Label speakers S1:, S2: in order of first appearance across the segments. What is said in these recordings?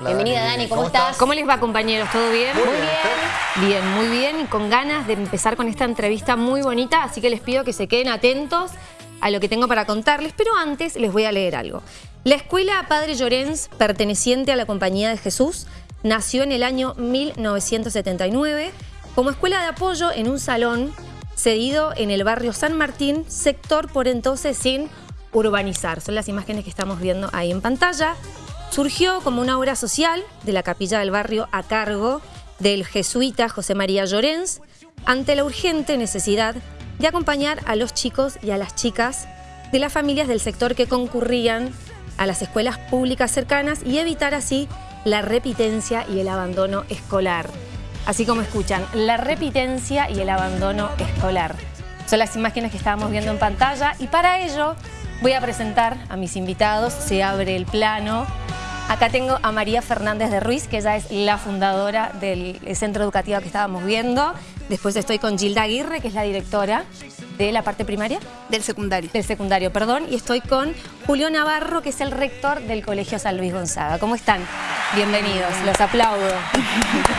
S1: Bienvenida Dani, ¿cómo, estás?
S2: ¿Cómo les va compañeros? ¿Todo bien?
S1: Muy bien.
S2: Bien, muy bien y con ganas de empezar con esta entrevista muy bonita, así que les pido que se queden atentos a lo que tengo para contarles, pero antes les voy a leer algo. La escuela Padre Llorens, perteneciente a la Compañía de Jesús, nació en el año 1979 como escuela de apoyo en un salón cedido en el barrio San Martín, sector por entonces sin urbanizar. Son las imágenes que estamos viendo ahí en pantalla. Surgió como una obra social de la capilla del barrio a cargo del jesuita José María Llorens ante la urgente necesidad de acompañar a los chicos y a las chicas de las familias del sector que concurrían a las escuelas públicas cercanas y evitar así la repitencia y el abandono escolar. Así como escuchan, la repitencia y el abandono escolar. Son las imágenes que estábamos viendo en pantalla y para ello voy a presentar a mis invitados. Se abre el plano Acá tengo a María Fernández de Ruiz, que ella es la fundadora del centro educativo que estábamos viendo. Después estoy con Gilda Aguirre, que es la directora de la parte primaria.
S3: Del secundario.
S2: Del secundario, perdón. Y estoy con Julio Navarro, que es el rector del Colegio San Luis Gonzaga. ¿Cómo están? Bienvenidos, los aplaudo.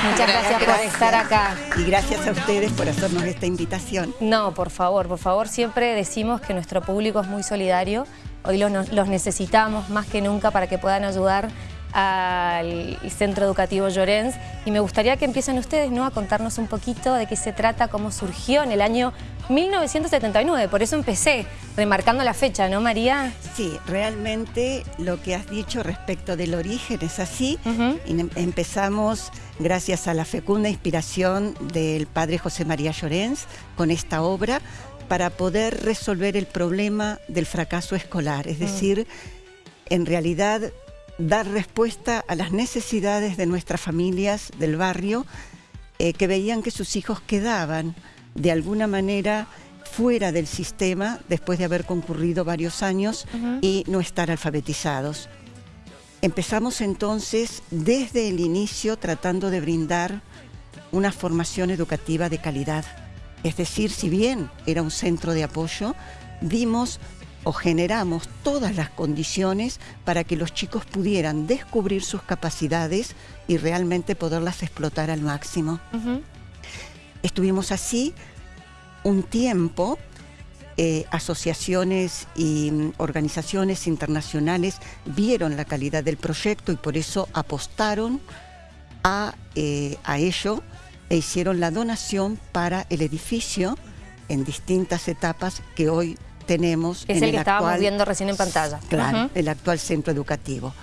S2: Muchas gracias, por estar acá.
S4: Y gracias a ustedes por hacernos esta invitación.
S2: No, por favor, por favor. Siempre decimos que nuestro público es muy solidario Hoy los, necesitamos más que nunca para que puedan ayudar al Centro Educativo Llorens y me gustaría que empiecen ustedes ¿no? a contarnos un poquito de qué se trata, cómo surgió en el año 1979, por eso empecé remarcando la fecha, ¿no María?
S4: Sí, realmente lo que has dicho respecto del origen es así. Em, empezamos gracias a la fecunda inspiración del padre José María Llorens con esta obra para poder resolver el problema del fracaso escolar, es mm. decir, en realidad dar respuesta a las necesidades de nuestras familias del barrio eh, que veían que sus hijos quedaban de alguna manera fuera del sistema después de haber concurrido varios años y no estar alfabetizados. Empezamos entonces desde el inicio tratando de brindar una formación educativa de calidad es decir, si bien era un centro de apoyo, dimos o generamos todas las condiciones para que los chicos pudieran descubrir sus capacidades y realmente poderlas explotar al máximo. Estuvimos así un tiempo, eh, asociaciones y mm, organizaciones internacionales vieron la calidad del proyecto y por eso apostaron a, eh, a ello e hicieron la donación para el edificio en distintas etapas que hoy tenemos.
S2: Es
S4: en
S2: el, que estábamos viendo recién en pantalla.
S4: Claro, el actual centro educativo.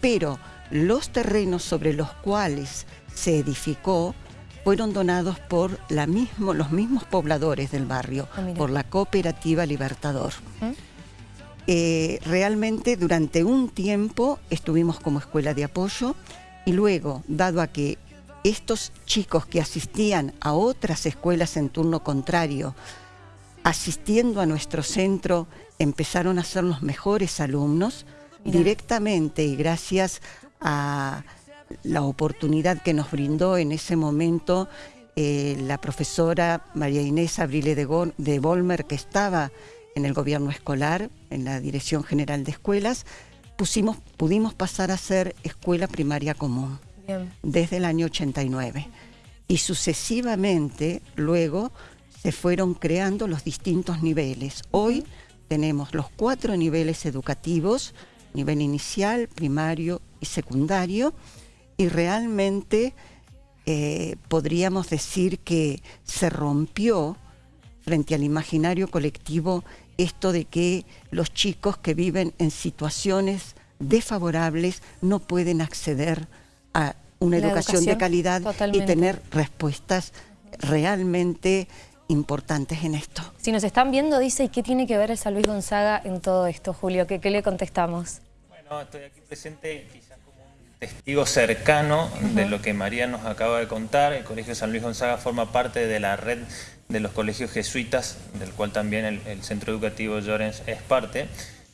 S4: Pero los terrenos sobre los cuales se edificó fueron donados por la mismo, los mismos pobladores del barrio, ah, por la cooperativa Libertador. Eh, realmente durante un tiempo estuvimos como escuela de apoyo y luego, dado a que estos chicos que asistían a otras escuelas en turno contrario, asistiendo a nuestro centro, empezaron a ser los mejores alumnos directamente y gracias a la oportunidad que nos brindó en ese momento eh, la profesora María Inés Abrile de, de Volmer, que estaba en el gobierno escolar, en la Dirección General de Escuelas, pusimos, pudimos pasar a ser escuela primaria común desde el año 89. Y sucesivamente luego se fueron creando los distintos niveles. Hoy tenemos los cuatro niveles educativos, nivel inicial, primario y secundario, y realmente eh, podríamos decir que se rompió frente al imaginario colectivo esto de que los chicos que viven en situaciones desfavorables no pueden acceder a una educación, de calidad y tener respuestas realmente importantes en esto.
S2: Si nos están viendo, dice, ¿y qué tiene que ver el San Luis Gonzaga en todo esto, Julio? ¿Qué, le contestamos?
S5: Bueno, estoy aquí presente quizás como un testigo cercano de lo que María nos acaba de contar. El Colegio San Luis Gonzaga forma parte de la red de los colegios jesuitas, del cual también el, el Centro Educativo Llorens es parte.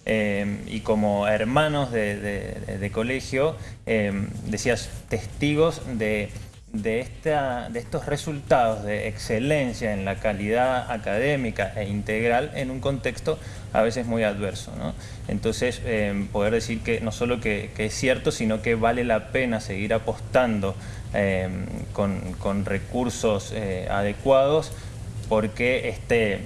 S5: Em, y como hermanos de, colegio, em, decías, testigos de, de, esta, de estos resultados de excelencia en la calidad académica e integral en un contexto a veces muy adverso. Entonces, eh, poder decir que no solo que, es cierto, sino que vale la pena seguir apostando eh, con, recursos eh, adecuados porque este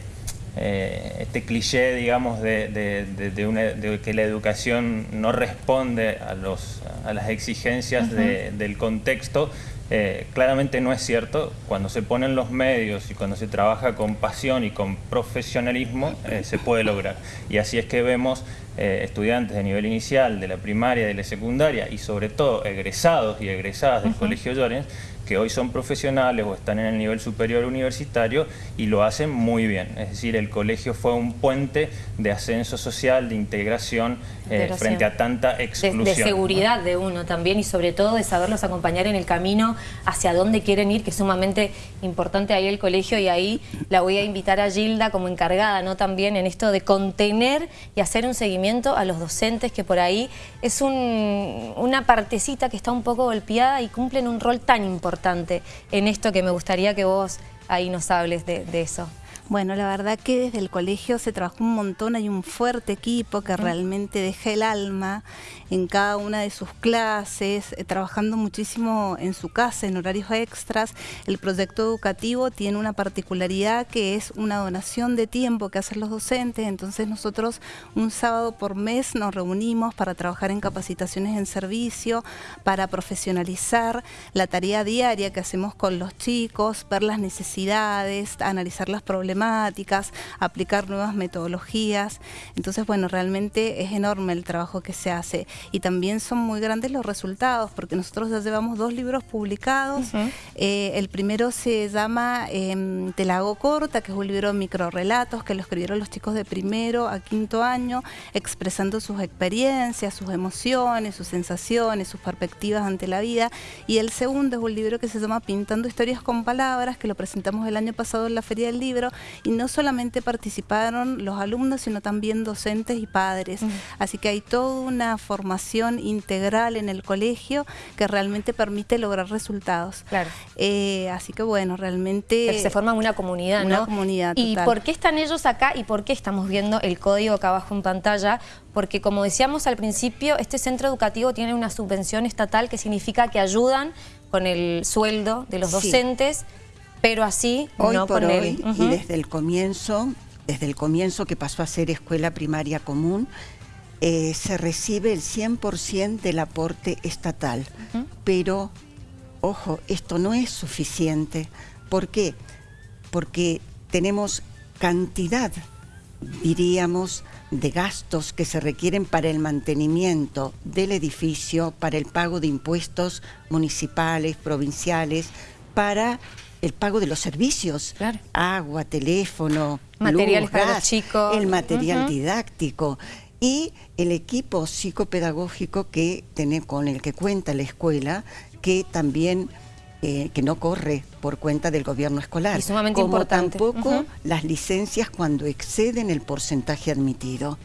S5: eh, este cliché, digamos, de, que la educación no responde a, los, a las exigencias del contexto, eh, claramente no es cierto. Cuando se ponen los medios y cuando se trabaja con pasión y con profesionalismo, eh, se puede lograr. Y así es que vemos estudiantes de nivel inicial, de la primaria, de la secundaria y sobre todo egresados y egresadas del Colegio Llorens, que hoy son profesionales o están en el nivel superior universitario y lo hacen muy bien. Es decir, el colegio fue un puente de ascenso social, de integración eh, frente a tanta exclusión.
S2: De, seguridad de uno también y sobre todo de saberlos acompañar en el camino hacia dónde quieren ir, que es sumamente importante ahí el colegio y ahí la voy a invitar a Gilda como encargada, ¿no? También en esto de contener y hacer un seguimiento a los docentes que por ahí es una partecita que está un poco golpeada y cumplen un rol tan importante en esto que me gustaría que vos ahí nos hables de, de eso.
S3: Bueno, la verdad que desde el colegio se trabajó un montón, hay un fuerte equipo que realmente deja el alma en cada una de sus clases, eh, trabajando muchísimo en su casa, en horarios extras. El proyecto educativo tiene una particularidad que es una donación de tiempo que hacen los docentes, entonces nosotros un sábado por mes nos reunimos para trabajar en capacitaciones en servicio, para profesionalizar la tarea diaria que hacemos con los chicos, ver las necesidades, analizar las aplicar nuevas metodologías. Entonces, bueno, realmente es enorme el trabajo que se hace y también son muy grandes los resultados porque nosotros ya llevamos dos libros publicados. Eh, el primero se llama eh, Te la hago corta, que es un libro de microrelatos que lo escribieron los chicos de primero a quinto año, expresando sus experiencias, sus emociones, sus sensaciones, sus perspectivas ante la vida. Y el segundo es un libro que se llama Pintando historias con palabras, que lo presentamos el año pasado en la Feria del Libro y no solamente participaron los alumnos, sino también docentes y padres. Así que hay toda una formación integral en el colegio que realmente permite lograr resultados.
S2: Claro.
S3: Eh, así que bueno, realmente...
S2: se forma una comunidad,
S3: una comunidad
S2: ¿Y por qué están ellos acá y por qué estamos viendo el código acá abajo en pantalla? Porque como decíamos al principio, este centro educativo tiene una subvención estatal que significa que ayudan con el sueldo de los docentes pero así
S4: hoy
S2: no
S4: por hoy y desde el comienzo, desde el comienzo que pasó a ser escuela primaria común, eh, se recibe el 100% del aporte estatal. Pero, ojo, esto no es suficiente. ¿Por qué? Porque tenemos cantidad, diríamos, de gastos que se requieren para el mantenimiento del edificio, para el pago de impuestos municipales, provinciales, para el pago de los servicios, agua, teléfono,
S2: materiales
S4: para
S2: los chicos,
S4: el material didáctico y el equipo psicopedagógico que tiene, con el que cuenta la escuela, que también eh, que no corre por cuenta del gobierno escolar.
S2: Y sumamente
S4: como
S2: importante.
S4: tampoco las licencias cuando exceden el porcentaje admitido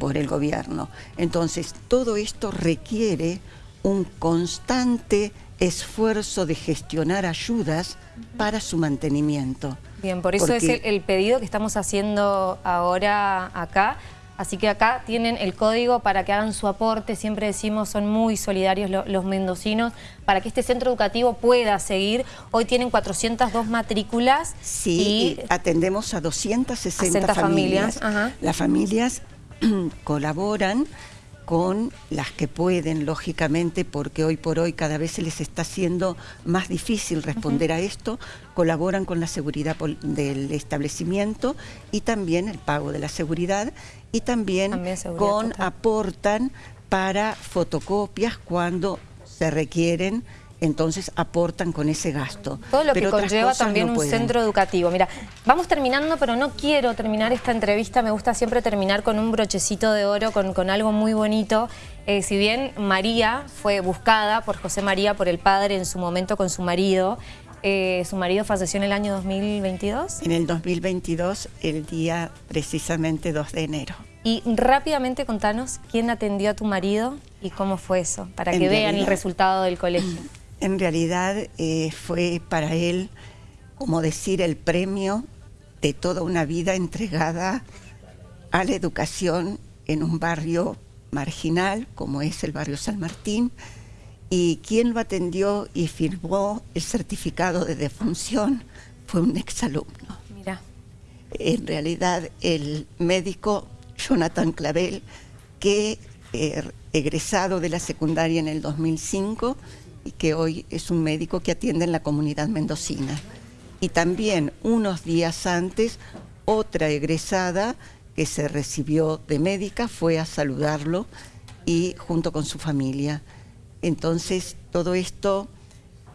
S4: por el gobierno. Entonces, todo esto requiere un constante esfuerzo de gestionar ayudas para su mantenimiento.
S2: Bien, por eso es el, pedido que estamos haciendo ahora acá. Así que acá tienen el código para que hagan su aporte. Siempre decimos, son muy solidarios los mendocinos para que este centro educativo pueda seguir. Hoy tienen 402 matrículas.
S4: Sí, y atendemos a 260 familias. Las familias colaboran con las que pueden, lógicamente, porque hoy por hoy cada vez se les está haciendo más difícil responder a esto, colaboran con la seguridad del establecimiento y también el pago de la seguridad y también, con aportan para fotocopias cuando se requieren entonces aportan con ese gasto.
S2: Todo lo que conlleva también un centro educativo. Mira, vamos terminando, pero no quiero terminar esta entrevista, me gusta siempre terminar con un brochecito de oro, con, algo muy bonito. Eh, si bien María fue buscada por José María, por el padre en su momento con su marido, eh, su marido falleció en el año 2022.
S4: En el 2022, el día precisamente 2 de enero.
S2: Y rápidamente contanos quién atendió a tu marido y cómo fue eso, para que vean el resultado del colegio.
S4: En realidad eh, fue para él, como decir, el premio de toda una vida entregada a la educación en un barrio marginal, como es el barrio San Martín, y quien lo atendió y firmó el certificado de defunción fue un exalumno.
S2: Mira.
S4: En realidad, el médico Jonathan Clavel, que eh, egresado de la secundaria en el 2005 y que hoy es un médico que atiende en la comunidad mendocina. Y también unos días antes, otra egresada que se recibió de médica fue a saludarlo y junto con su familia. Entonces todo esto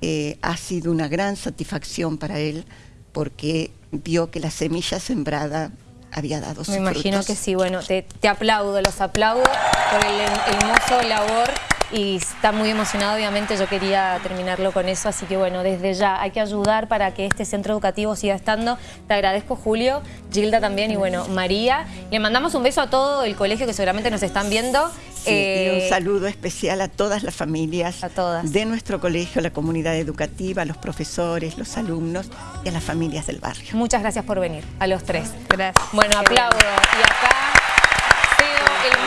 S4: eh, ha sido una gran satisfacción para él porque vio que la semilla sembrada había dado sus
S2: Me imagino
S4: frutos.
S2: que sí, bueno, te, te aplaudo, los aplaudo por el hermoso labor y está muy emocionado, obviamente yo quería terminarlo con eso, así que bueno, desde ya hay que ayudar para que este centro educativo siga estando. Te agradezco Julio, Gilda también y bueno, María. Le mandamos un beso a todo el colegio que seguramente nos están viendo.
S4: Sí, y
S2: Eh,
S4: un saludo especial a todas las familias
S2: A todas.
S4: de nuestro colegio, a la comunidad educativa, a los profesores, los alumnos y a las familias del barrio.
S2: Muchas gracias por venir, a los tres.
S3: Gracias.
S2: Bueno, aplaudo. Y acá cedo el mando